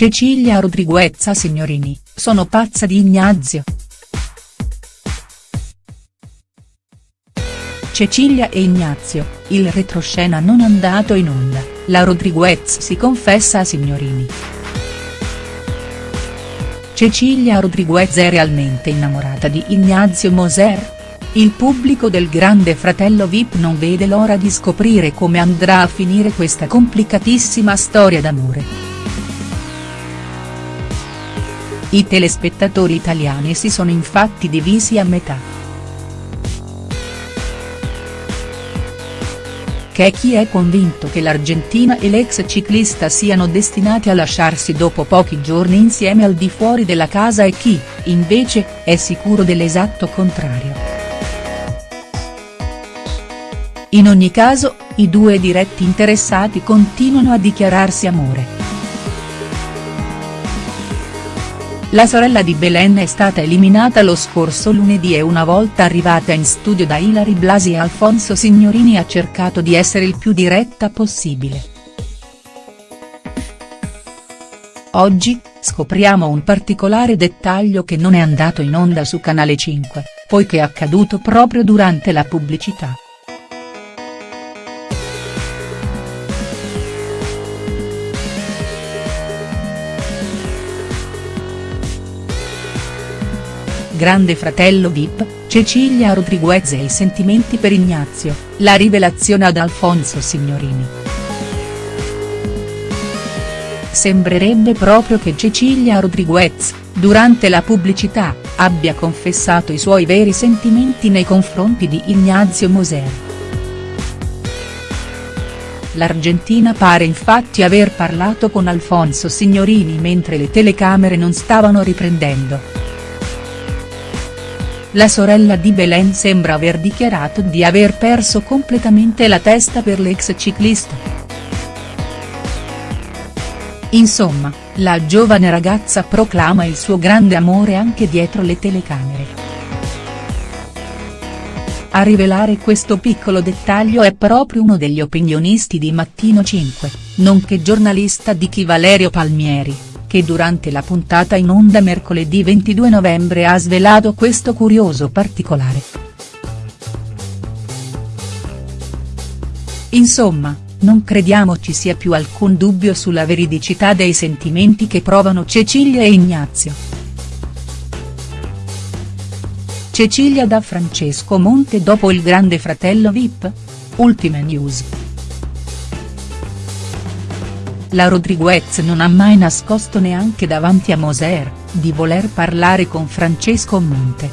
Cecilia Rodriguezza Signorini, sono pazza di Ignazio. Cecilia e Ignazio, il retroscena non andato in onda, la Rodriguez si confessa a Signorini. Cecilia Rodriguez è realmente innamorata di Ignazio Moser? Il pubblico del grande fratello Vip non vede l'ora di scoprire come andrà a finire questa complicatissima storia d'amore. I telespettatori italiani si sono infatti divisi a metà. C'è chi è convinto che l'Argentina e l'ex ciclista siano destinati a lasciarsi dopo pochi giorni insieme al di fuori della casa e chi, invece, è sicuro dell'esatto contrario. In ogni caso, i due diretti interessati continuano a dichiararsi amore. La sorella di Belen è stata eliminata lo scorso lunedì e una volta arrivata in studio da Ilari Blasi e Alfonso Signorini ha cercato di essere il più diretta possibile. Oggi, scopriamo un particolare dettaglio che non è andato in onda su Canale 5, poiché è accaduto proprio durante la pubblicità. Grande fratello Vip, Cecilia Rodriguez e i sentimenti per Ignazio, la rivelazione ad Alfonso Signorini. Sembrerebbe proprio che Cecilia Rodriguez, durante la pubblicità, abbia confessato i suoi veri sentimenti nei confronti di Ignazio Moser. L'Argentina pare infatti aver parlato con Alfonso Signorini mentre le telecamere non stavano riprendendo. La sorella di Belen sembra aver dichiarato di aver perso completamente la testa per l'ex ciclista. Insomma, la giovane ragazza proclama il suo grande amore anche dietro le telecamere. A rivelare questo piccolo dettaglio è proprio uno degli opinionisti di Mattino 5, nonché giornalista di Chi Valerio Palmieri che durante la puntata in onda mercoledì 22 novembre ha svelato questo curioso particolare. Insomma, non crediamo ci sia più alcun dubbio sulla veridicità dei sentimenti che provano Cecilia e Ignazio. Cecilia da Francesco Monte dopo il grande fratello Vip? Ultime news. La Rodriguez non ha mai nascosto neanche davanti a Moser, di voler parlare con Francesco Monte.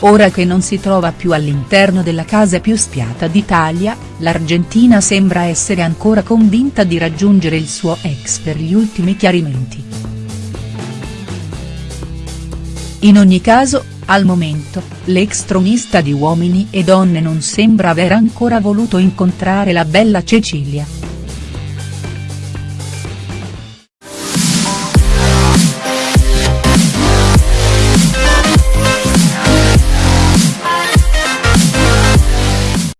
Ora che non si trova più all'interno della casa più spiata d'Italia, l'Argentina sembra essere ancora convinta di raggiungere il suo ex per gli ultimi chiarimenti. In ogni caso, al momento, l'ex tronista di Uomini e Donne non sembra aver ancora voluto incontrare la bella Cecilia.